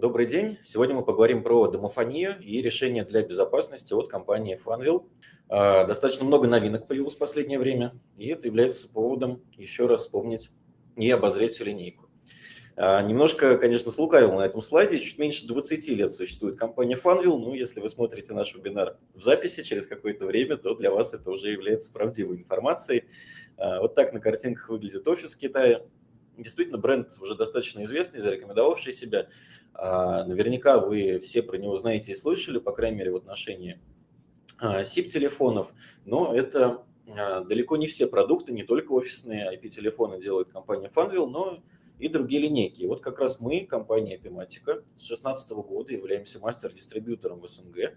Добрый день. Сегодня мы поговорим про домофонию и решения для безопасности от компании Funwheel. А, достаточно много новинок появилось в последнее время, и это является поводом еще раз вспомнить и обозреть всю линейку. А, немножко, конечно, слукавил на этом слайде. Чуть меньше 20 лет существует компания Funwheel. Ну, если вы смотрите наш вебинар в записи через какое-то время, то для вас это уже является правдивой информацией. А, вот так на картинках выглядит офис Китая. Действительно, бренд уже достаточно известный, зарекомендовавший себя. Наверняка вы все про него знаете и слышали, по крайней мере, в отношении SIP-телефонов, но это а, далеко не все продукты, не только офисные IP-телефоны делает компания Funwheel, но и другие линейки. И вот как раз мы, компания Epimatica, с 2016 года являемся мастер-дистрибьютором в СНГ,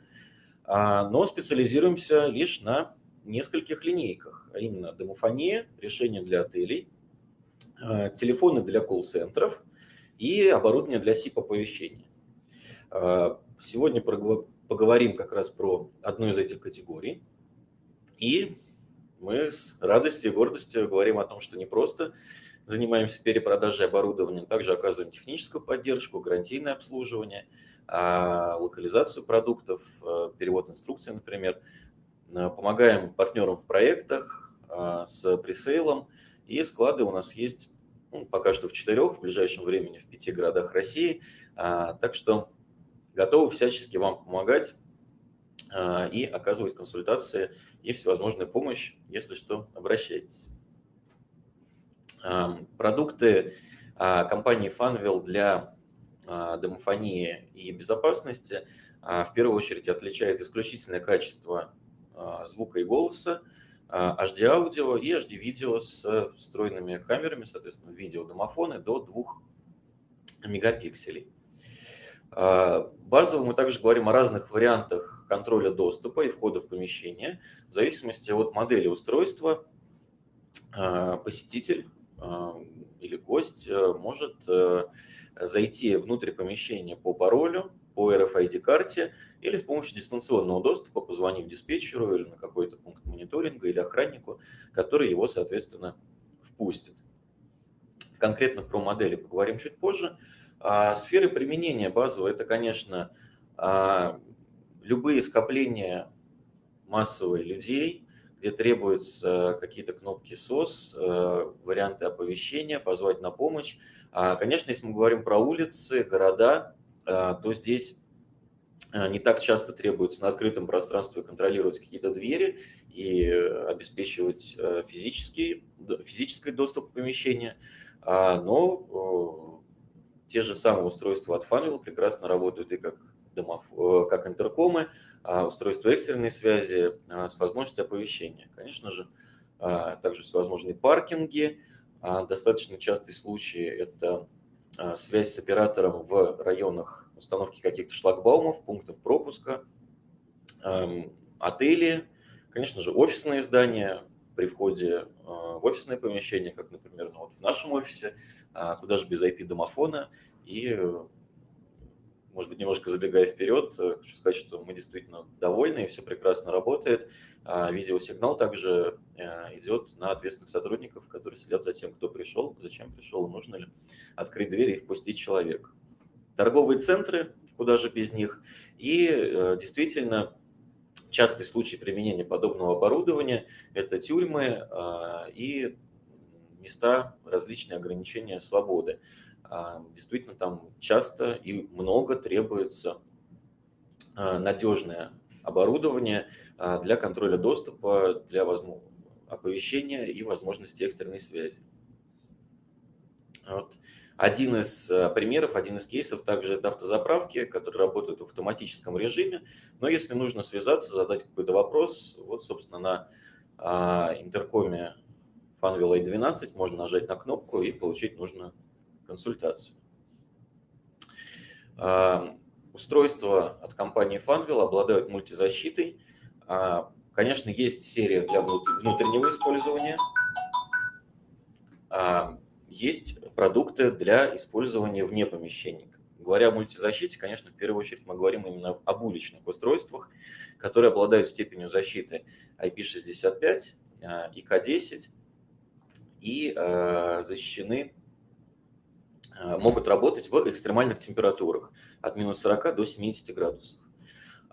а, но специализируемся лишь на нескольких линейках, а именно домофония, решения для отелей, а, телефоны для колл-центров и оборудование для SIP-оповещения. Сегодня поговорим как раз про одну из этих категорий. И мы с радостью и гордостью говорим о том, что не просто занимаемся перепродажей оборудования, также оказываем техническую поддержку, гарантийное обслуживание, а, локализацию продуктов, а, перевод инструкций, например. А, помогаем партнерам в проектах с пресейлом. И склады у нас есть ну, пока что в четырех, в ближайшем времени в пяти городах России. Так что готовы всячески вам помогать а, и оказывать консультации и всевозможную помощь, если что, обращайтесь. Продукты а, компании Funwheel для а, домофонии и безопасности в первую очередь отличает исключительное качество звука и голоса, HD-аудио и HD-видео с встроенными камерами, соответственно, видеодомофоны до 2 мегапикселей. А, базово мы также говорим о разных вариантах контроля доступа и входа в помещение. В зависимости от модели устройства а, посетитель а, или гость может зайти внутрь помещения по паролю, по RFID-карте или с помощью дистанционного доступа, позвонив диспетчеру или на какой-то пункт мониторинга или охраннику, который его, соответственно, впустит. Конкретно про модели поговорим чуть позже. А сферы применения базового – это, конечно, а, любые скопления массовые людей, где требуются какие-то кнопки SOS, а, варианты оповещения, позвать на помощь. А, конечно, если мы говорим про улицы, города, то здесь не так часто требуется на открытом пространстве контролировать какие-то двери и обеспечивать физический, физический доступ в помещение, но те же самые устройства от Funwheel прекрасно работают и как, домов, э, как интеркомы, а устройства экстренной связи а, с возможностью оповещения. Конечно же, а, также всевозможные паркинги. Достаточно частый случай – это связь с оператором в районах установки каких-то шлагбаумов, пунктов пропуска, эм, отели, конечно же, офисные здания, при входе в офисное помещение, как, например, ну, вот в нашем офисе, а куда же без IP-домофона. И, может быть, немножко забегая вперед, э, хочу сказать, что мы действительно довольны, и все прекрасно работает. А видеосигнал также э, идет на ответственных сотрудников, которые следят за тем, кто пришел, зачем пришел, нужно ли открыть дверь и впустить человека. Торговые центры, куда же без них. И э, действительно, частый случай применения подобного оборудования – это тюрьмы а, и места различные ограничения свободы. А, действительно, там часто и много требуется а, надежное оборудование а, для контроля доступа, для оповещения и возможности экстренной связи. Вот. Один из примеров, один из кейсов также это автозаправки, которые работают в автоматическом режиме. Но если нужно связаться, задать какой-то вопрос, вот, собственно, на интеркоме Funwheel i12 можно нажать на кнопку и получить нужную консультацию. А, устройства от компании Funwheel обладают мультизащитой. А, конечно, есть серия для внутреннего использования. А, есть продукты для использования вне помещений. Говоря о мультизащите, конечно, в первую очередь мы говорим именно об уличных устройствах, которые обладают степенью защиты IP65, IK10 и защищены могут работать в экстремальных температурах от минус 40 до 70 градусов.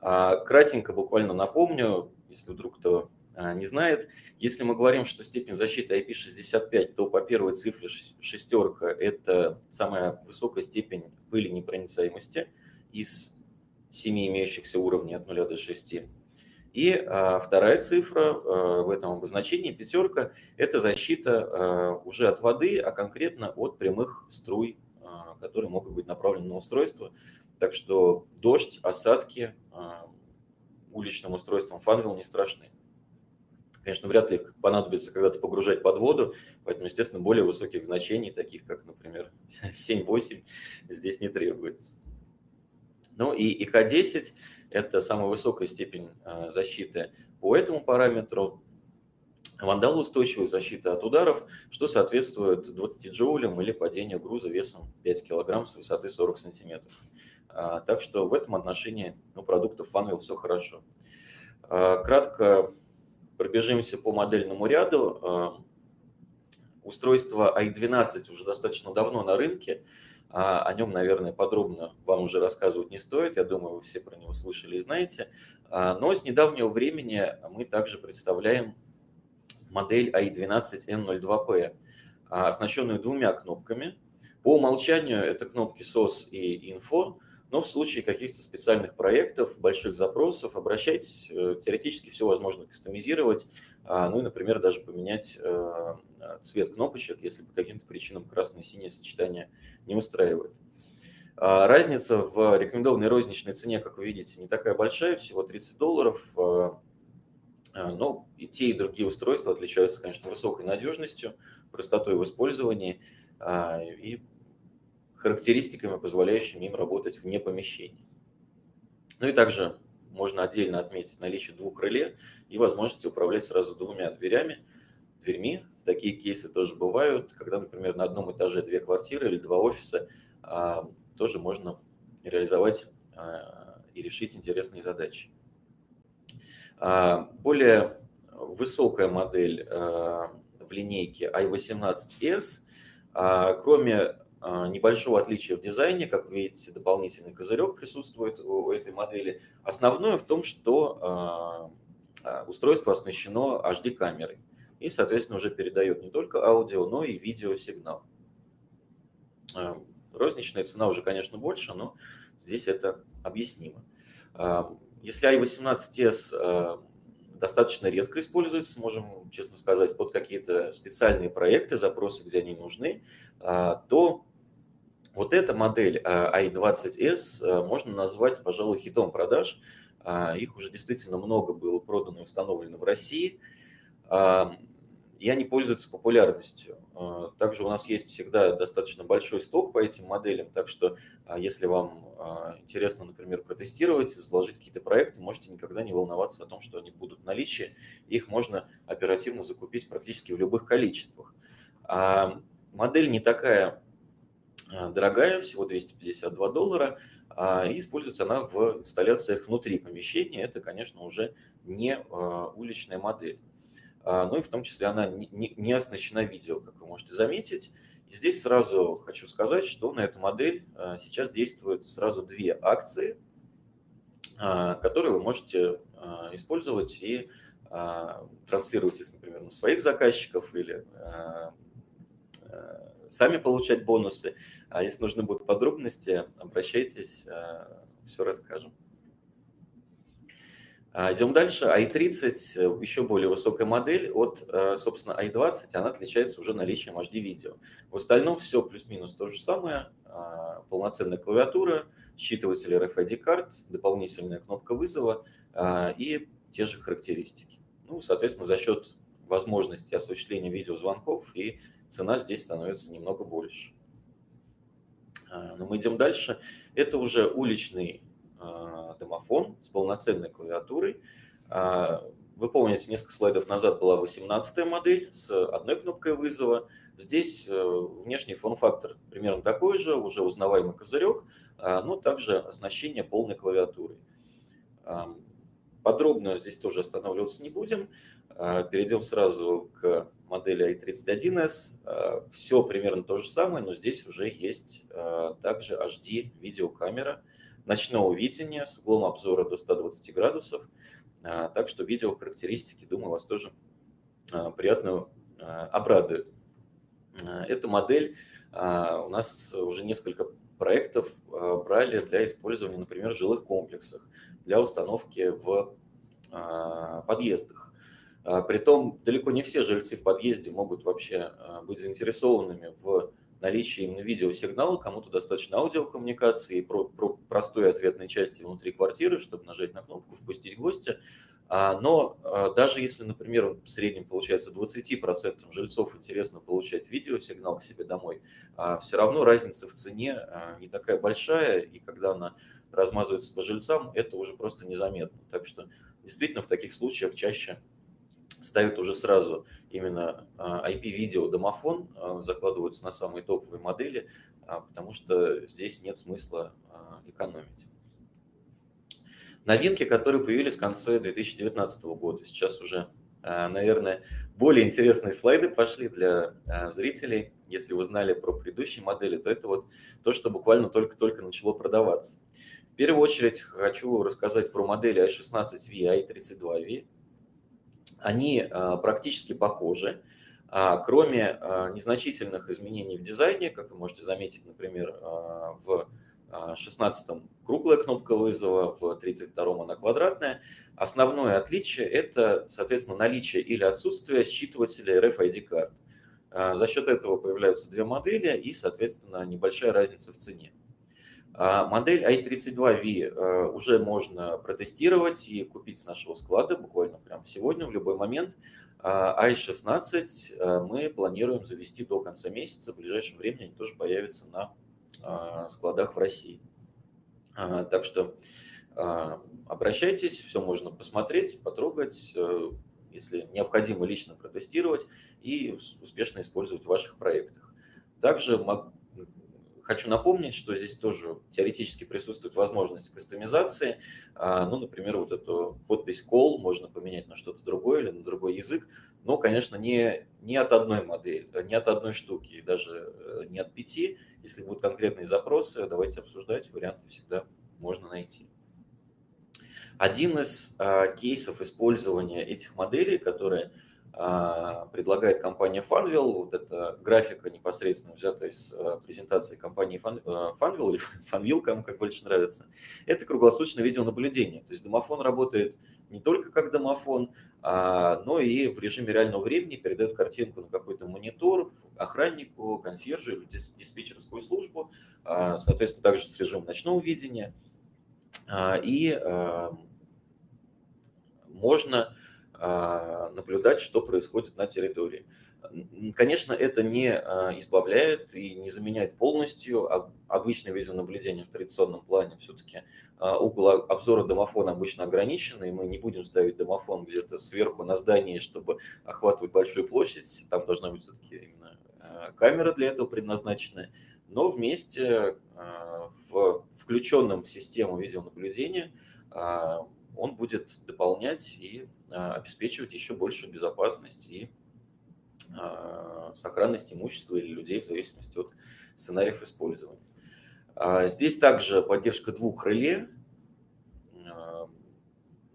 А, кратенько буквально напомню, если вдруг кто а, не знает, если мы говорим, что степень защиты IP65, то по первой цифре шестерка – это самая высокая степень пыли непроницаемости из семи имеющихся уровней от 0 до 6. И а, вторая цифра а, в этом обозначении, пятерка, это защита а, уже от воды, а конкретно от прямых струй, а, которые могут быть направлены на устройство. Так что дождь, осадки а, уличным устройством фанвилл не страшны. Конечно, вряд ли их понадобится когда-то погружать под воду, поэтому, естественно, более высоких значений, таких как, например, 7-8, здесь не требуется. Ну и ИК-10 – это самая высокая степень а, защиты по этому параметру. Вандалоустойчивая защита от ударов, что соответствует 20 джоулям или падению груза весом 5 кг с высоты 40 см. А, так что в этом отношении у продуктов Funwheel все хорошо. А, кратко пробежимся по модельному ряду. Устройство i12 уже достаточно давно на рынке. А, о нем, наверное, подробно вам уже рассказывать не стоит. Я думаю, вы все про него слышали и знаете. А, но с недавнего времени мы также представляем модель i12N02P, а, оснащенную двумя кнопками. По умолчанию это кнопки SOS и Info, но в случае каких-то специальных проектов, больших запросов, обращайтесь, э, теоретически все возможно кастомизировать, ну и, например, даже поменять э, цвет кнопочек, если по каким-то причинам красное и синее сочетание не устраивает. А, разница в рекомендованной розничной цене, как вы видите, не такая большая, всего 30 долларов. А, а, но и те, и другие устройства отличаются, конечно, высокой надежностью, простотой в использовании и характеристиками, позволяющими им работать вне помещений. Ну и также можно отдельно отметить наличие двух реле и возможности управлять сразу двумя дверями, дверьми. Такие кейсы тоже бывают, когда, например, на одном этаже две квартиры или два офиса, а, тоже можно реализовать а, и решить интересные задачи. А, более высокая модель в линейке i18s, кроме небольшого отличия в дизайне, как видите, дополнительный козырек присутствует у этой модели. Основное в том, что устройство оснащено HD-камерой и, соответственно, уже передает не только аудио, но и видеосигнал. А, розничная цена уже, конечно, больше, но здесь это объяснимо. А, если i18s а, достаточно редко используется, можем честно сказать, под какие-то специальные проекты, запросы, где они нужны, то вот эта модель i20s можно назвать, пожалуй, хитом продаж. Их уже действительно много было продано и установлено в России и они пользуются популярностью. А, также у нас есть всегда достаточно большой сток по этим моделям, так что а, если вам а, интересно, например, протестировать, заложить какие-то проекты, можете никогда не волноваться о том, что они будут в наличии, их можно оперативно закупить практически в любых количествах. Модель не такая дорогая, всего 252 доллара, и используется она в инсталляциях внутри помещения. Это, конечно, уже не уличная модель. А, ну и в том числе она не оснащена видео, как вы можете заметить. И здесь сразу хочу сказать, что на эту модель а, сейчас действуют сразу две акции, а, которые вы можете использовать и транслировать их, например, на своих заказчиков или сами получать бонусы. А если нужны будут подробности, обращайтесь, все расскажем. А, идем дальше. i30 еще более высокая модель от, э, собственно, i20. Она отличается уже наличием HD-видео. В остальном все плюс-минус то же самое. А, полноценная клавиатура, считыватель RFID-карт, дополнительная кнопка вызова а, и те же характеристики. Ну, соответственно, за счет возможности осуществления видеозвонков и цена здесь становится немного больше. Но мы идем дальше. Это уже уличный домофон с полноценной клавиатурой. А, вы помните, несколько слайдов назад была 18 модель с одной кнопкой вызова. Здесь э, внешний форм-фактор примерно такой же, уже узнаваемый козырек, а, но также оснащение полной клавиатурой. Подробно здесь тоже останавливаться не будем. Перейдем сразу к модели i31s. Все примерно то же самое, но здесь уже есть также HD видеокамера ночного видения с углом обзора до 120 градусов. Так что видео характеристики, думаю, вас тоже приятно обрадует. Эта модель у нас уже несколько проектов брали для использования, например, в жилых комплексах, для установки в подъездах. Притом далеко не все жильцы в подъезде могут вообще быть заинтересованными в наличии именно видеосигнала, кому-то достаточно аудиокоммуникации, про, про простой ответной части внутри квартиры, чтобы нажать на кнопку, впустить гостя. А, но а, даже если, например, в среднем получается 20% жильцов интересно получать видеосигнал к себе домой, а, все равно разница в цене не такая большая, и когда она размазывается по жильцам, это уже просто незаметно. Так что действительно в таких случаях чаще ставят уже сразу именно IP-видео домофон, закладываются на самые топовые модели, потому что здесь нет смысла экономить новинки, которые появились в конце 2019 года. Сейчас уже, а, наверное, более интересные слайды пошли для а, зрителей. Если вы знали про предыдущие модели, то это вот то, что буквально только-только начало продаваться. В первую очередь хочу рассказать про модели i16V и i32V. Они а, практически похожи, кроме незначительных изменений в дизайне, как вы можете заметить, например, в 16 круглая кнопка вызова, в 32 она квадратная. Основное отличие – это, соответственно, наличие или отсутствие считывателя RFID карт. А, за счет этого появляются две модели и, соответственно, небольшая разница в цене. А, модель i32V а, уже можно протестировать и купить с нашего склада буквально прямо сегодня, в любой момент. i16 мы планируем завести до конца месяца. В ближайшее время они тоже появятся на а, складах в России. А, так что а, обращайтесь, все можно посмотреть, потрогать, э, если необходимо лично протестировать и успешно использовать в ваших проектах. Также Хочу напомнить, что здесь тоже теоретически присутствует возможность кастомизации. А, ну, например, вот эту подпись call можно поменять на что-то другое или на другой язык. Но, конечно, не, не от одной модели, не от одной штуки, даже э, не от пяти. Если будут конкретные запросы, давайте обсуждать, варианты всегда можно найти. Один из а, кейсов использования этих моделей, которые предлагает компания Funwheel. Вот эта графика непосредственно взята из а, презентации компании а, Funwheel, или Funwheel, кому как больше нравится. Это круглосуточное видеонаблюдение. То есть домофон работает не только как домофон, но и в режиме реального времени передает картинку на какой-то монитор, охраннику, консьержу или диспетчерскую службу, соответственно, также с режимом ночного видения. И можно а, наблюдать, что происходит на территории. Конечно, это не а, избавляет и не заменяет полностью обычное видеонаблюдение в традиционном плане. Все-таки а, угол обзора домофона обычно ограниченный, мы не будем ставить домофон где-то сверху на здании, чтобы охватывать большую площадь. Там должна быть все-таки именно камера для этого предназначенная. Но вместе в включенном в систему видеонаблюдения он будет дополнять и а, обеспечивать еще большую безопасность и а, сохранность имущества или людей в зависимости от сценариев использования. А, здесь также поддержка двух реле,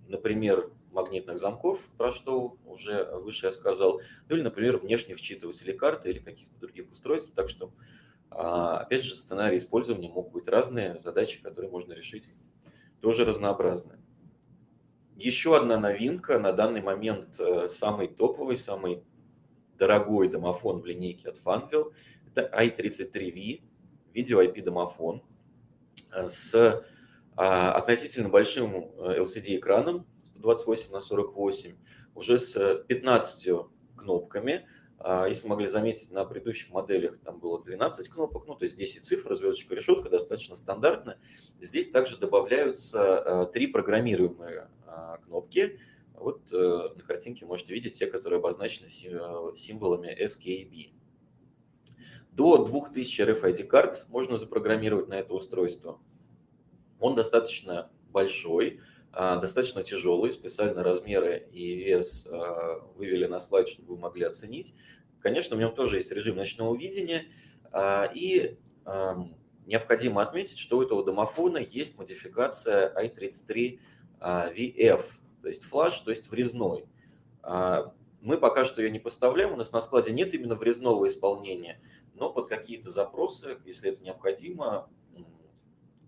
например, магнитных замков, про что уже выше я сказал, ну или, например, внешних считывателей карты или каких-то других устройств. Так что, опять же, сценарии использования могут быть разные, задачи, которые можно решить, тоже разнообразные. Еще одна новинка, на данный момент э, самый топовый, самый дорогой домофон в линейке от Funwheel, это i33V, видео IP домофон э, с а, относительно большим LCD-экраном 128 на 48, уже с 15 кнопками. А, если могли заметить, на предыдущих моделях там было 12 кнопок, ну то есть 10 цифр, звездочка, решетка, достаточно стандартно. Здесь также добавляются э, три программируемые кнопки. Вот э, на картинке можете видеть те, которые обозначены э, символами SKB. До 2000 RFID карт можно запрограммировать на это устройство. Он достаточно большой, достаточно тяжелый, специально размеры и вес вывели на слайд, чтобы вы могли оценить. Конечно, в нем тоже есть режим ночного видения, и необходимо отметить, что у этого домофона есть модификация i33 VF, то есть флаш, то есть врезной. Мы пока что ее не поставляем, у нас на складе нет именно врезного исполнения, но под какие-то запросы, если это необходимо,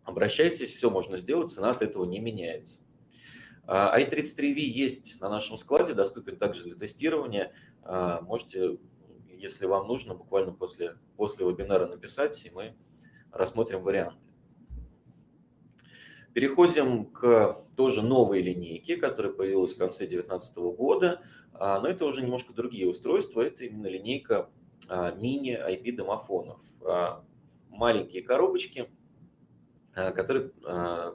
обращайтесь, все можно сделать, цена от этого не меняется. i33V есть на нашем складе, доступен также для тестирования. Можете, если вам нужно, буквально после, после вебинара написать, и мы рассмотрим варианты. Переходим к тоже новой линейке, которая появилась в конце 2019 года. А, но это уже немножко другие устройства. Это именно линейка а, мини-IP-домофонов. А, маленькие коробочки, которые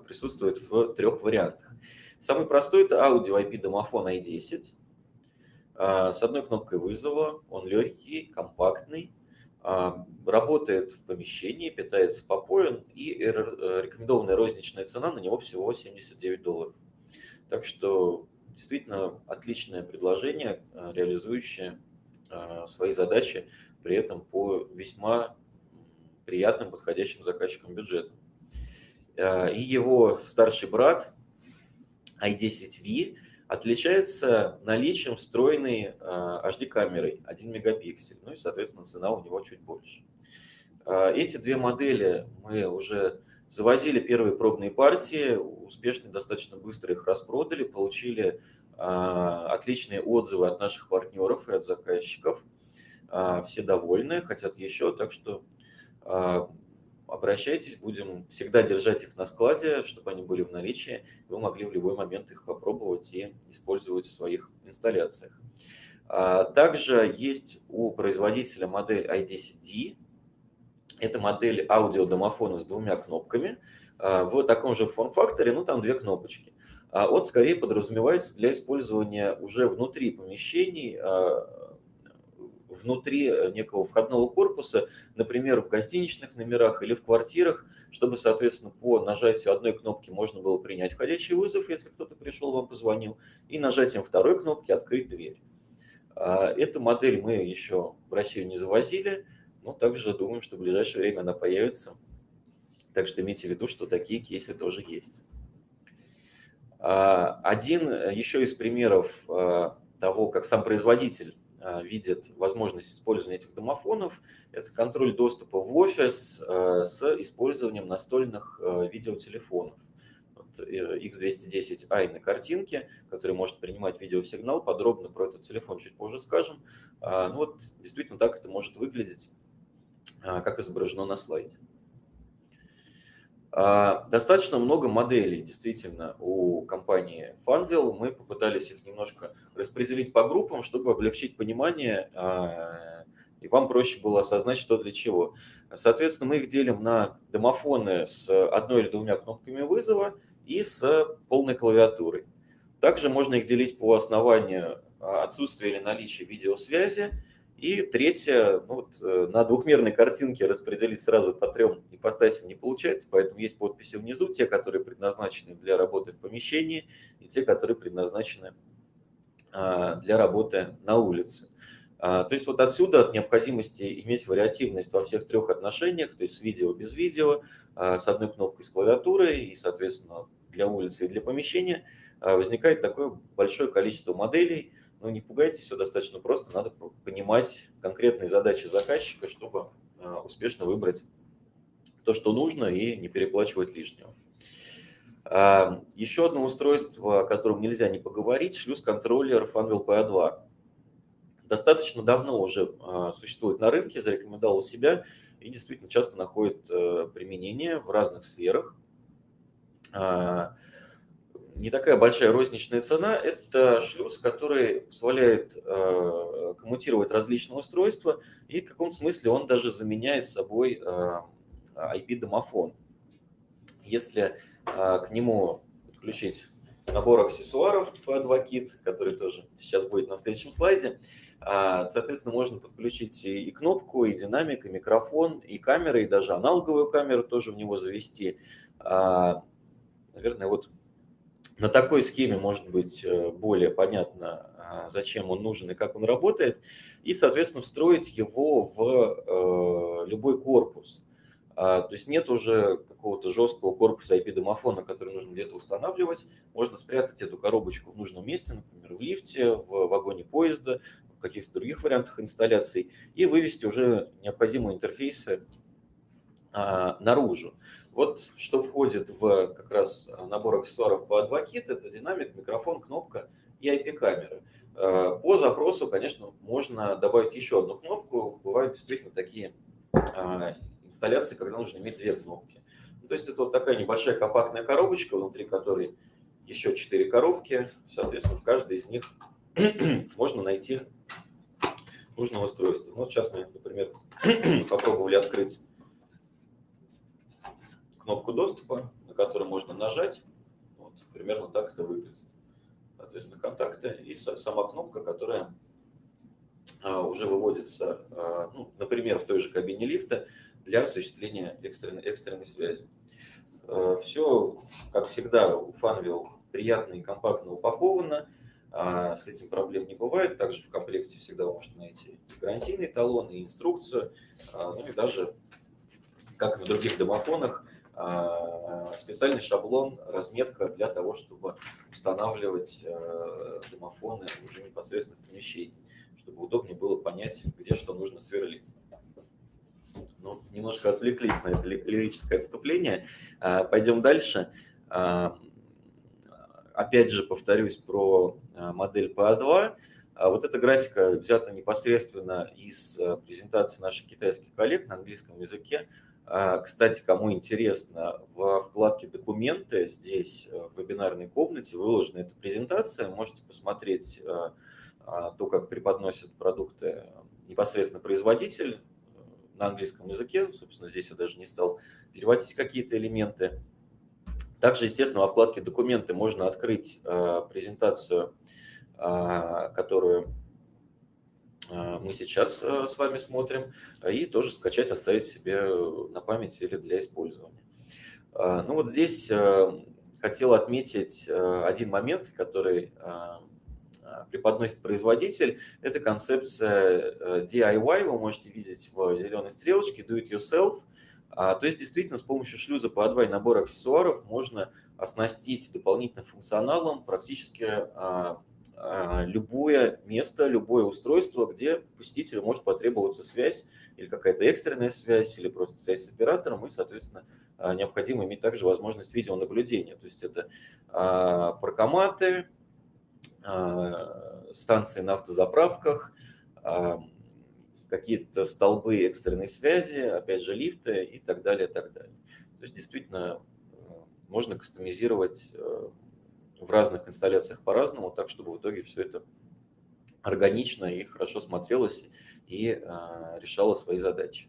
присутствуют в трех вариантах. Самый простой – это аудио IP-домофон i10 с одной кнопкой вызова. Он легкий, компактный, работает в помещении, питается попоен, и рекомендованная розничная цена на него всего 79 долларов. Так что действительно отличное предложение, реализующее свои задачи, при этом по весьма приятным, подходящим заказчикам бюджетам. И его старший брат i10V отличается наличием встроенной HD-камерой 1 мегапиксель, ну и, соответственно, цена у него чуть больше. Эти две модели мы уже завозили первые пробные партии, успешно, достаточно быстро их распродали, получили отличные отзывы от наших партнеров и от заказчиков. Все довольны, хотят еще, так что обращайтесь, будем всегда держать их на складе, чтобы они были в наличии, вы могли в любой момент их попробовать и использовать в своих инсталляциях. А, также есть у производителя модель i10D. Это модель аудиодомофона с двумя кнопками а, в таком же форм-факторе, ну там две кнопочки. А он скорее подразумевается для использования уже внутри помещений внутри э, некого входного корпуса, например, в гостиничных номерах или в квартирах, чтобы, соответственно, по нажатию одной кнопки можно было принять входящий вызов, если кто-то пришел, вам позвонил, и нажатием второй кнопки открыть дверь. А, эту модель мы еще в Россию не завозили, но также думаем, что в ближайшее время она появится. Так что имейте в виду, что такие кейсы тоже есть. А, один э, еще из примеров а, того, как сам производитель видят возможность использования этих домофонов, это контроль доступа в офис а, с использованием настольных а, видеотелефонов. X210i на картинке, который может принимать видеосигнал. Подробно про этот телефон чуть позже скажем. Ну вот действительно так это может выглядеть, как изображено на слайде. А, достаточно много моделей, действительно, у компании Funwheel. Мы попытались их немножко распределить по группам, чтобы облегчить понимание, а, и вам проще было осознать, что для чего. Соответственно, мы их делим на домофоны с одной или двумя кнопками вызова и с полной клавиатурой. Также можно их делить по основанию а, отсутствия или наличия видеосвязи, и третье, ну вот, э, на двухмерной картинке распределить сразу по трем ипостасям не получается, поэтому есть подписи внизу, те, которые предназначены для работы в помещении, и те, которые предназначены а, для работы на улице. А, то есть вот отсюда от необходимости иметь вариативность во всех трех отношениях, то есть с видео, без видео, а, с одной кнопкой с клавиатурой и, соответственно, для улицы и для помещения, возникает такое большое количество моделей, ну, не пугайтесь, все достаточно просто. Надо понимать конкретные задачи заказчика, чтобы а, успешно выбрать то, что нужно, и не переплачивать лишнего. А, еще одно устройство, о котором нельзя не поговорить, шлюз-контроллер Funwheel PA2. Достаточно давно уже а, существует на рынке, зарекомендовал себя и действительно часто находит э, применение в разных сферах не такая большая розничная цена. Это шлюз, который позволяет э, коммутировать различные устройства, и в каком-то смысле он даже заменяет собой э, IP-домофон. Если э, к нему подключить набор аксессуаров P2 Kit, который тоже сейчас будет на следующем слайде, соответственно, можно подключить и кнопку, и динамик, и микрофон, и камеры, и даже аналоговую камеру тоже в него завести. Наверное, вот на такой схеме может быть э, более понятно, а, зачем он нужен и как он работает, и, соответственно, встроить его в любой корпус. А, то есть нет уже какого-то жесткого корпуса IP-домофона, который нужно где-то устанавливать. Можно спрятать эту коробочку в нужном месте, например, в лифте, в вагоне поезда, в каких-то других вариантах инсталляций, и вывести уже необходимые интерфейсы а, наружу. Вот что входит в как раз набор аксессуаров по AdvoKit, это динамик, микрофон, кнопка и IP-камера. А, по запросу, конечно, можно добавить еще одну кнопку. Бывают действительно такие инсталляции, когда нужно иметь две кнопки. Ну, то есть это вот такая небольшая компактная коробочка, внутри которой еще четыре коробки. Соответственно, в каждой из них можно найти нужное устройство. Вот сейчас мы, например, попробовали открыть кнопку доступа, на которую можно нажать. Вот, примерно так это выглядит. Соответственно, контакты и сама кнопка, которая а, уже выводится, а, ну, например, в той же кабине лифта для осуществления экстренной, экстренной связи. Э, Все, как всегда, у Funwheel приятно и компактно упаковано. А, с этим проблем не бывает. Также в комплекте всегда можете найти гарантийный талон, и инструкцию, а, ну и даже, как и в других домофонах, а, специальный шаблон, разметка для того, чтобы устанавливать э, домофоны уже непосредственно в помещении, чтобы удобнее было понять, где что нужно сверлить ну, немножко отвлеклись на это лирическое отступление. А, пойдем дальше. А, опять же, повторюсь про а, модель PA2. Вот эта графика взята непосредственно из презентации наших китайских коллег на английском языке. Кстати, кому интересно, в вкладке «Документы» здесь в вебинарной комнате выложена эта презентация. Можете посмотреть то, как преподносят продукты непосредственно производитель, на английском языке. Собственно, здесь я даже не стал переводить какие-то элементы. Также, естественно, во вкладке «Документы» можно открыть э, презентацию, э, которую э, мы сейчас с вами смотрим, и тоже скачать, оставить себе на память или для использования. Ну вот здесь хотел отметить один момент, который преподносит производитель, это концепция э, DIY, вы можете видеть в зеленой стрелочке, do it yourself. А, то есть действительно с помощью шлюза по A2 и набора аксессуаров можно оснастить дополнительным функционалом практически а, а, любое место, любое устройство, где посетителю может потребоваться связь или какая-то экстренная связь, или просто связь с оператором, и, соответственно, необходимо иметь также возможность видеонаблюдения. То есть это паркоматы, а, станции на автозаправках, а, какие-то столбы экстренной связи, опять же лифты и так далее, так далее. То есть действительно можно кастомизировать в разных инсталляциях по-разному, так чтобы в итоге все это органично и хорошо смотрелось и а, решало свои задачи.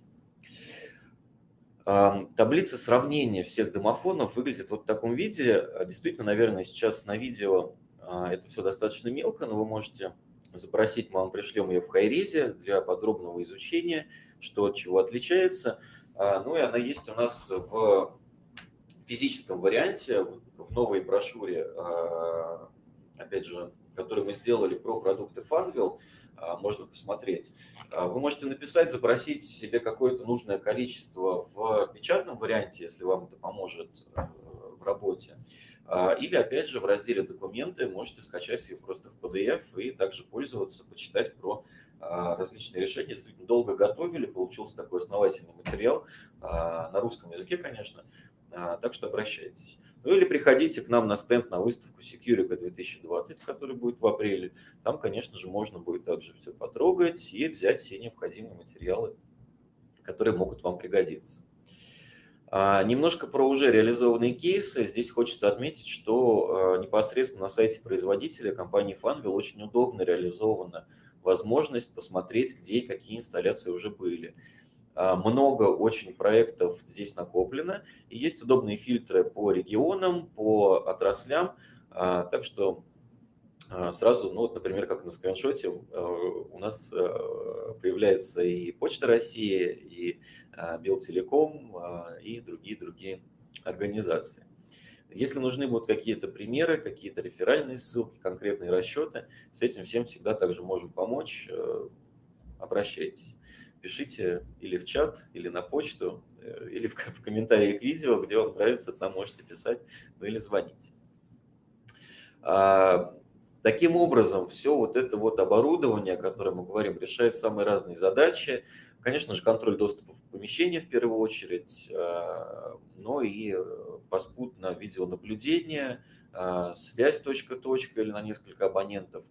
Таблица сравнения всех домофонов выглядит вот в таком виде. Действительно, наверное, сейчас на видео а, это все достаточно мелко, но вы можете запросить, мы вам пришлем ее в хайрезе для подробного изучения, что от чего отличается. А, ну и она есть у нас в физическом варианте, в новой брошюре, а, опять же, которую мы сделали про продукты Funwheel, можно посмотреть. Вы можете написать, запросить себе какое-то нужное количество в печатном варианте, если вам это поможет э, в работе. А, или, опять же, в разделе «Документы» можете скачать ее просто в PDF и также пользоваться, почитать про а, различные решения. Долго готовили, получился такой основательный материал, а, на русском языке, конечно, так что обращайтесь. Ну или приходите к нам на стенд на выставку Securica 2020, который будет в апреле. Там, конечно же, можно будет также все потрогать и взять все необходимые материалы, которые могут вам пригодиться. А, немножко про уже реализованные кейсы. Здесь хочется отметить, что а, непосредственно на сайте производителя компании Funwheel очень удобно реализована возможность посмотреть, где и какие инсталляции уже были. А, много очень проектов здесь накоплено, и есть удобные фильтры по регионам, по отраслям, так что сразу, ну вот, например, как на скриншоте, у нас появляется и Почта России, и Белтелеком и другие-другие организации. Если нужны будут какие-то примеры, какие-то реферальные ссылки, конкретные расчеты, с этим всем всегда также можем помочь. Э, обращайтесь. Пишите или в чат, или на почту, э, или в, в комментарии к видео, где вам нравится, там можете писать, ну или звонить. А, таким образом, все вот это вот оборудование, о котором мы говорим, решает самые разные задачи. Конечно же, контроль доступа в помещение в первую очередь, а, но и поспутно видеонаблюдение, а, связь точка-точка или на несколько абонентов,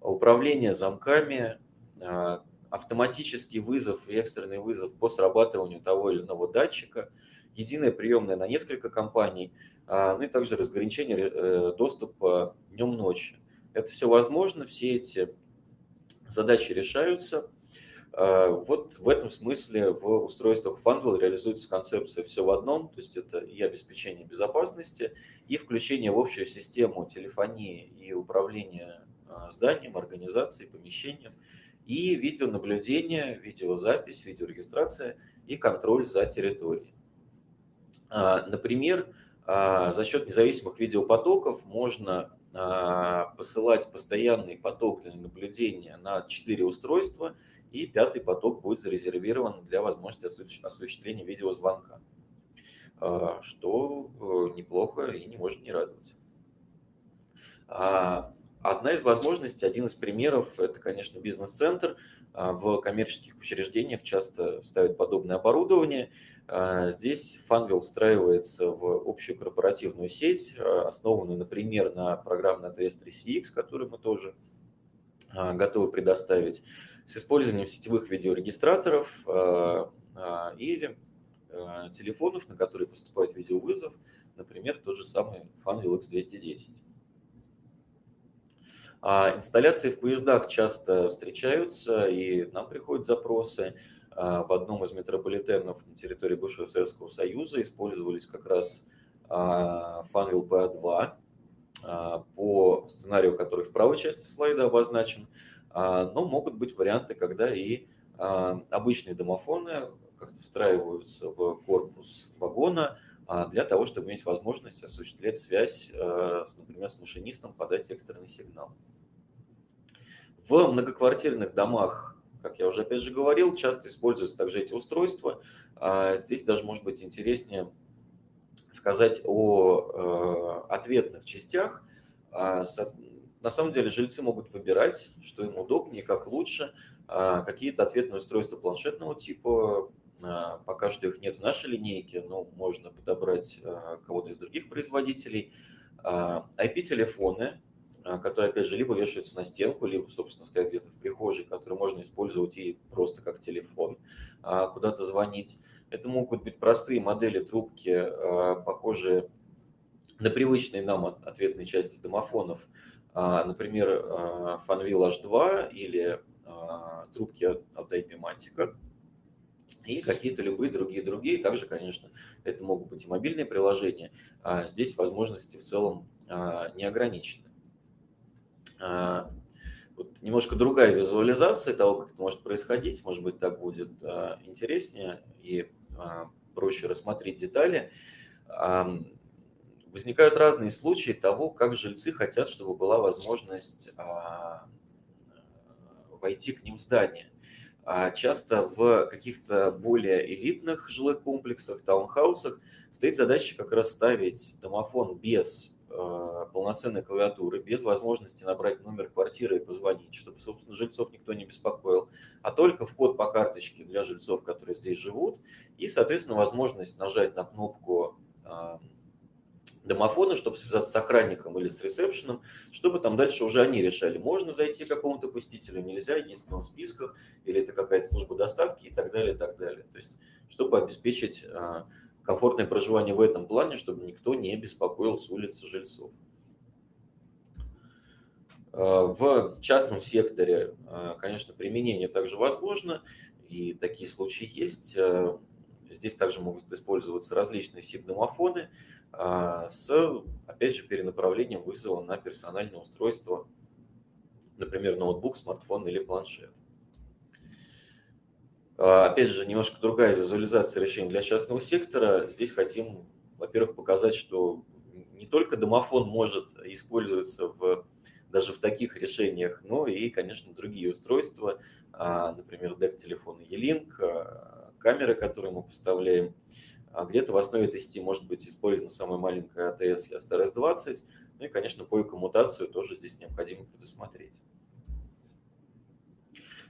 управление замками, а, автоматический вызов и экстренный вызов по срабатыванию того или иного датчика, единая приемная на несколько компаний, ну и также разграничение э, доступа днем-ночью. Это все возможно, все эти задачи решаются – а, вот в этом смысле в устройствах Funwheel реализуется концепция «все в одном», то есть это и обеспечение безопасности, и включение в общую систему телефонии и управления а, зданием, организацией, помещением, и видеонаблюдение, видеозапись, видеорегистрация и контроль за территорией. А, например, за счет независимых видеопотоков можно посылать постоянный поток для наблюдения на 4 устройства – и пятый поток будет зарезервирован для возможности осуществления видеозвонка, а, что э, неплохо и не может не радовать. А, одна из возможностей, один из примеров, это, конечно, бизнес-центр. А, в коммерческих учреждениях часто ставят подобное оборудование. Здесь Funwheel встраивается в общую корпоративную сеть, основанную, например, на программной ATS 3CX, которую мы тоже готовы предоставить с использованием сетевых видеорегистраторов а, а, а, телефонов, на которые поступает видеовызов, например, тот же самый Funwheel X210. Инсталляции в поездах часто встречаются, и нам приходят запросы. В одном из метрополитенов на территории бывшего Советского Союза использовались как раз Funwheel PA2 по сценарию, который в правой части слайда обозначен. А, но могут быть варианты, когда и а, обычные домофоны как-то встраиваются в корпус вагона а, для того, чтобы иметь возможность осуществлять связь, например, с машинистом, подать экстренный сигнал. В многоквартирных домах, как я уже опять же говорил, часто используются также эти устройства. Здесь даже может быть интереснее сказать о ответных частях. На самом деле жильцы могут выбирать, что им удобнее, как лучше. А, какие-то ответные устройства планшетного типа, а, пока что их нет в нашей линейке, но можно подобрать а, кого-то из других производителей. IP-телефоны, которые, опять же, либо вешаются на стенку, либо, собственно, стоят где-то в прихожей, которые можно использовать и просто как телефон, куда-то звонить. Это могут быть простые модели трубки, похожие на привычные нам ответные части домофонов, а, например, а, Fanvil H2 или а, трубки от IP-матика и какие-то любые другие другие. Также, конечно, это могут быть и мобильные приложения. Здесь возможности в целом не ограничены. Вот немножко другая визуализация того, как это может происходить. Может быть, так будет интереснее и проще рассмотреть детали возникают разные случаи того, как жильцы хотят, чтобы была возможность а, войти к ним в здание. А часто в каких-то более элитных жилых комплексах, таунхаусах стоит задача как раз ставить домофон без а, полноценной клавиатуры, без возможности набрать номер квартиры и позвонить, чтобы, собственно, жильцов никто не беспокоил, а только вход по карточке для жильцов, которые здесь живут, и, соответственно, возможность нажать на кнопку домофона, чтобы связаться с охранником или с ресепшеном, чтобы там дальше уже они решали, можно зайти к какому-то посетителю, нельзя, есть в списках, или это какая-то служба доставки и так далее, и так далее. То есть, чтобы обеспечить а, комфортное проживание в этом плане, чтобы никто не беспокоил с улицы жильцов. А, в частном секторе, а, конечно, применение также возможно, и такие случаи есть. Здесь также могут использоваться различные SIP-домофоны, а, с, опять же, перенаправлением вызова на персональное устройство, например, ноутбук, смартфон или планшет. А, опять же, немножко другая визуализация решений для частного сектора. Здесь хотим, во-первых, показать, что не только домофон может использоваться в, даже в таких решениях, но и, конечно, другие устройства, а, например, DEC-телефоны E-Link, а, камеры, которые мы поставляем. Где-то в основе этой сети может быть использована самая маленькая ATS и ASTRS-20, ну и, конечно, по коммутацию тоже здесь необходимо предусмотреть.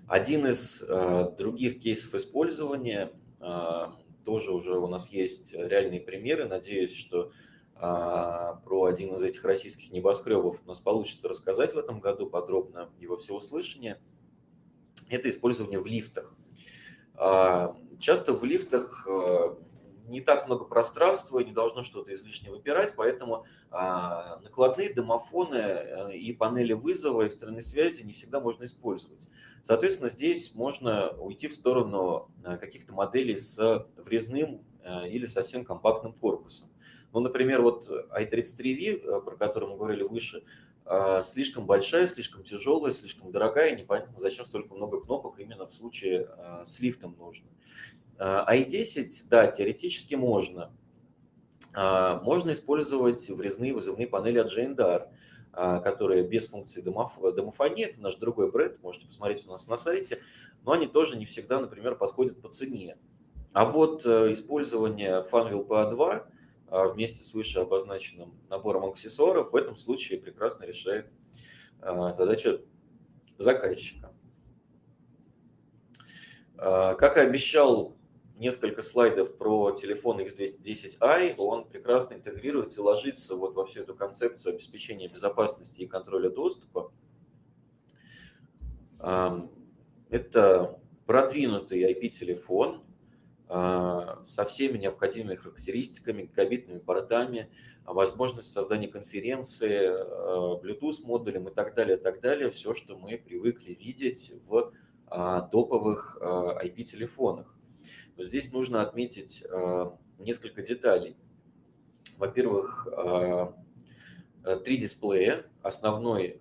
Один из э, других кейсов использования, э, тоже уже у нас есть реальные примеры, надеюсь, что э, про один из этих российских небоскребов у нас получится рассказать в этом году подробно во всеуслышание. Это использование в лифтах. Часто в лифтах не так много пространства, не должно что-то излишне выпирать, поэтому а, накладные домофоны э, и панели вызова экстренной связи не всегда можно использовать. Соответственно, здесь можно уйти в сторону э, каких-то моделей с врезным э, или совсем компактным корпусом. Ну, например, вот i33V, про который мы говорили выше, слишком большая, слишком тяжелая, слишком дорогая, непонятно, зачем столько много кнопок именно в случае с лифтом нужно. I10, а да, теоретически можно. А, можно использовать врезные вызывные панели от а, которые без функции домофонии, это наш другой бренд, можете посмотреть у нас на сайте, но они тоже не всегда, например, подходят по цене. А вот э, использование Funwheel PA2 вместе с выше обозначенным набором аксессуаров в этом случае прекрасно решает задачу заказчика. Как и обещал несколько слайдов про телефон X210i, он прекрасно интегрируется и ложится вот во всю эту концепцию обеспечения безопасности и контроля доступа. Это продвинутый IP-телефон а, со всеми необходимыми характеристиками, гигабитными портами, возможностью создания конференции, а, Bluetooth-модулем и так далее, так далее. Все, что мы привыкли видеть в а, топовых IP-телефонах. Здесь нужно отметить э, несколько деталей. Во-первых, э, э, три дисплея, основной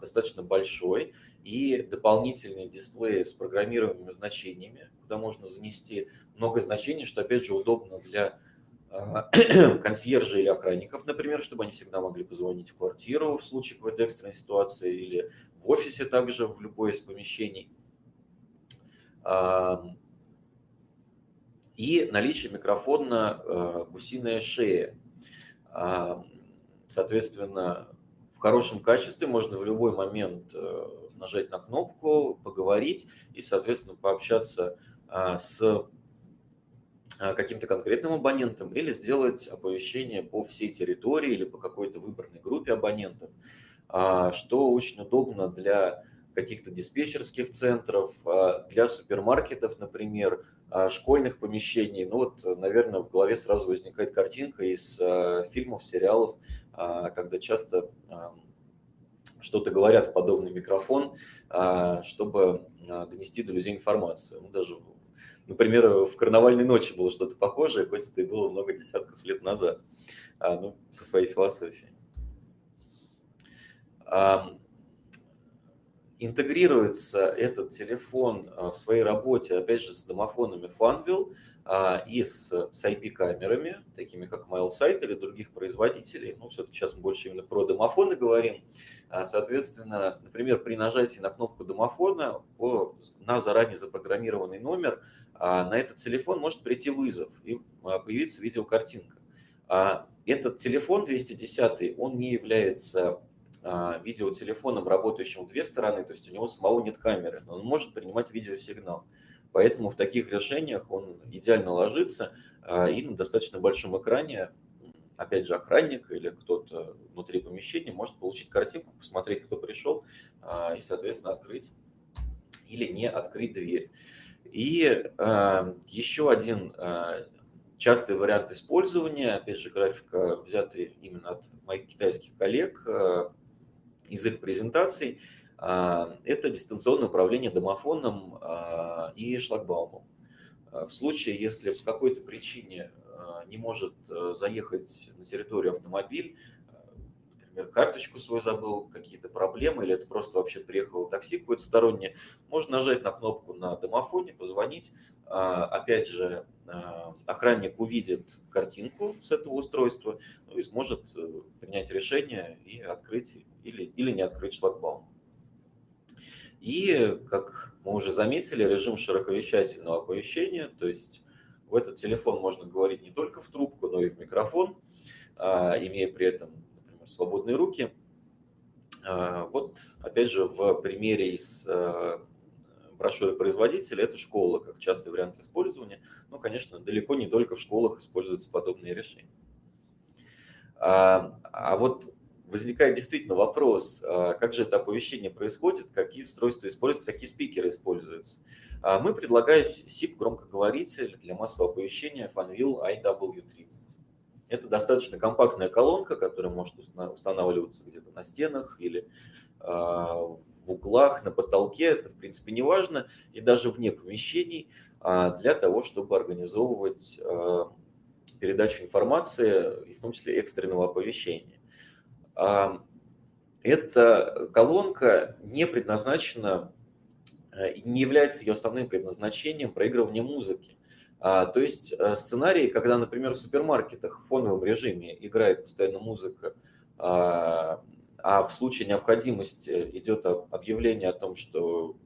достаточно большой, и дополнительные дисплеи с программируемыми значениями, куда можно занести много значений, что опять же удобно для консьержа или охранников, например, чтобы они всегда могли позвонить в квартиру в случае какой-то экстренной ситуации или в офисе также, в любое из помещений и наличие микрофона э, гусиная шея. А, соответственно, в хорошем качестве можно в любой момент э, нажать на кнопку, поговорить и, соответственно, пообщаться а, с а, каким-то конкретным абонентом или сделать оповещение по всей территории или по какой-то выбранной группе абонентов, что очень удобно для каких-то диспетчерских центров, для супермаркетов, например, школьных помещений. Ну вот, наверное, в голове сразу возникает картинка из а, фильмов, сериалов, а, когда часто что-то говорят в подобный микрофон, чтобы донести до людей информацию. Ну, даже, например, в «Карнавальной ночи» было что-то похожее, хоть это и было много десятков лет назад, ну, по своей философии. Интегрируется этот телефон а, в своей работе, опять же, с домофонами Funwheel а, и с, IP-камерами, такими как MailSite или других производителей. Ну, все-таки сейчас мы больше именно про домофоны говорим. А, соответственно, например, при нажатии на кнопку домофона на заранее запрограммированный номер на этот телефон может прийти вызов и появиться видеокартинка. Этот телефон 210, он не является видеотелефоном, работающим в две стороны, то есть у него самого нет камеры, но он может принимать видеосигнал. Поэтому в таких решениях он идеально ложится а, и на достаточно большом экране, опять же, охранник или кто-то внутри помещения может получить картинку, посмотреть, кто пришел а, и, соответственно, открыть или не открыть дверь. И еще один частый вариант использования, опять же, графика взятый именно от моих китайских коллег, из их презентаций, а, это дистанционное управление домофоном а, и шлагбаумом. А, в случае, если по какой-то причине не может заехать на территорию автомобиль, например, карточку свою забыл, какие-то проблемы, или это просто вообще приехало такси какое-то стороннее, можно нажать на кнопку на домофоне, позвонить. А, опять же, а, охранник увидит картинку с этого устройства ну, и сможет э, принять решение и открыть или, или не открыть шлагбаум. И, как мы уже заметили, режим широковещательного оповещения, то есть в этот телефон можно говорить не только в трубку, но и в микрофон, а, имея при этом, например, свободные руки. Вот, опять же, в примере из а, брошюры производителя это школа, как частый вариант использования. Ну, конечно, далеко не только в школах используются подобные решения. А вот возникает действительно вопрос, а, как же это оповещение происходит, какие устройства используются, какие спикеры используются. А, мы предлагаем SIP громкоговоритель для массового оповещения Fanvil IW30. Это достаточно компактная колонка, которая может устанавливаться где-то на стенах или а, в углах, на потолке, это в принципе не важно, и даже вне помещений, для того, чтобы организовывать передачу информации, и в том числе экстренного оповещения. Эта колонка не предназначена, э, не является ее основным предназначением проигрывания музыки. А, то есть э, сценарии, когда, например, в супермаркетах в фоновом режиме играет постоянно музыка, а, в случае необходимости идет объявление о том, что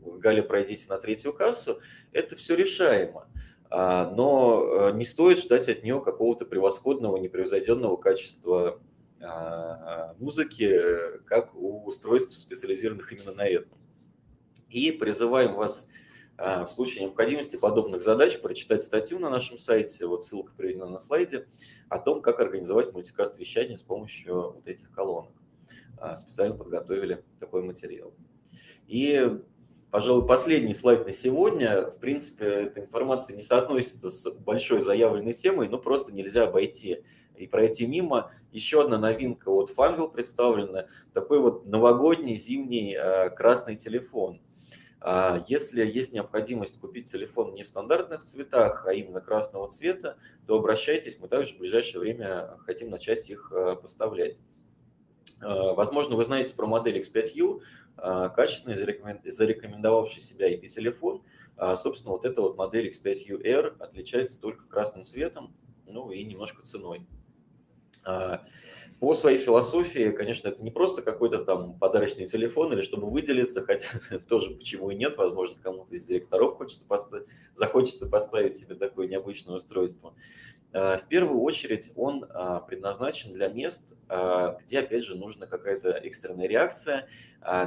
Галя, пройдите на третью кассу, это все решаемо. А, но э, не стоит ждать от нее какого-то превосходного, непревзойденного качества а, музыки, как у устройств, специализированных именно на этом. И призываем вас в случае необходимости подобных задач прочитать статью на нашем сайте, вот ссылка приведена на слайде, о том, как организовать мультикаст вещания с помощью вот этих колонок. А, специально подготовили такой материал. И, пожалуй, последний слайд на сегодня. В принципе, эта информация не соотносится с большой заявленной темой, но просто нельзя обойти и пройти мимо. Еще одна новинка от Funwheel представлена, такой вот новогодний зимний э, красный телефон. А, если есть необходимость купить телефон не в стандартных цветах, а именно красного цвета, то обращайтесь, мы также в ближайшее время хотим начать их э, поставлять. Э, возможно, вы знаете про модель X5U, качественный, зарекомендовавший себя IP-телефон. Собственно, вот эта вот модель X5U-R отличается только красным цветом, ну и немножко ценой. А, по своей философии, конечно, это не просто какой-то там подарочный телефон или чтобы выделиться, хотя тоже почему и нет, возможно, кому-то из директоров хочется поставить, захочется поставить себе такое необычное устройство. А, в первую очередь он а, предназначен для мест, где, опять же, нужна какая-то экстренная реакция,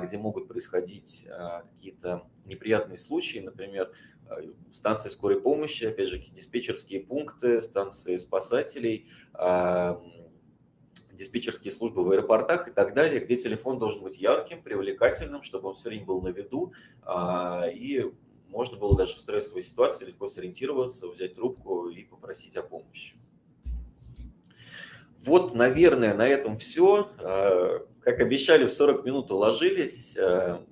где могут происходить какие-то неприятные случаи, например, станции скорой помощи, опять же, диспетчерские пункты, станции спасателей, диспетчерские службы в аэропортах и так далее, где телефон должен быть ярким, привлекательным, чтобы он все время был на виду, а, и можно было даже в стрессовой ситуации легко сориентироваться, взять трубку и попросить о помощи. Вот, наверное, на этом все. А, как обещали, в 40 минут уложились. А,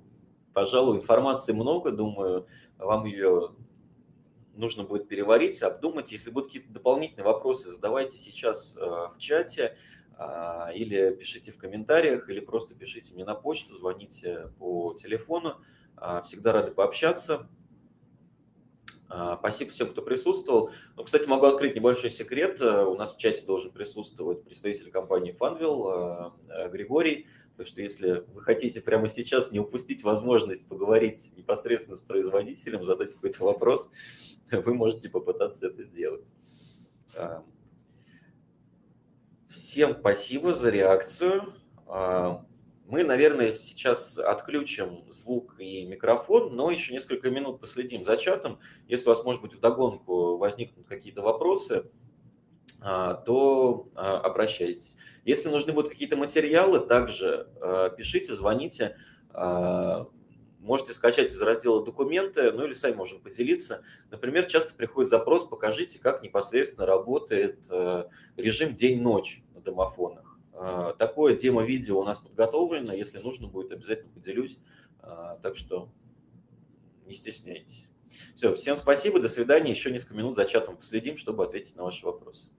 пожалуй, информации много, думаю, вам ее нужно будет переварить, обдумать. Если будут какие-то дополнительные вопросы, задавайте сейчас в чате. А, или пишите в комментариях, или просто пишите мне на почту, звоните по телефону. А, всегда рады пообщаться. А, спасибо всем, кто присутствовал. Ну, кстати, могу открыть небольшой секрет. У нас в чате должен присутствовать представитель компании Funwheel Григорий. Так что если вы хотите прямо сейчас не упустить возможность поговорить непосредственно с производителем, задать какой-то вопрос, вы можете попытаться это сделать. Всем спасибо за реакцию. А, мы, наверное, сейчас отключим звук и микрофон, но еще несколько минут последим за чатом. Если у вас, может быть, вдогонку возникнут какие-то вопросы, а, то а, обращайтесь. Если нужны будут какие-то материалы, также пишите, звоните. Можете скачать из раздела «Документы», ну или сами можем поделиться. Например, часто приходит запрос «Покажите, как непосредственно работает э, режим день-ночь на домофонах». Э, такое демо-видео у нас подготовлено. Если нужно будет, обязательно поделюсь. Э, так что не стесняйтесь. Все, всем спасибо, до свидания. Еще несколько минут за чатом последим, чтобы ответить на ваши вопросы.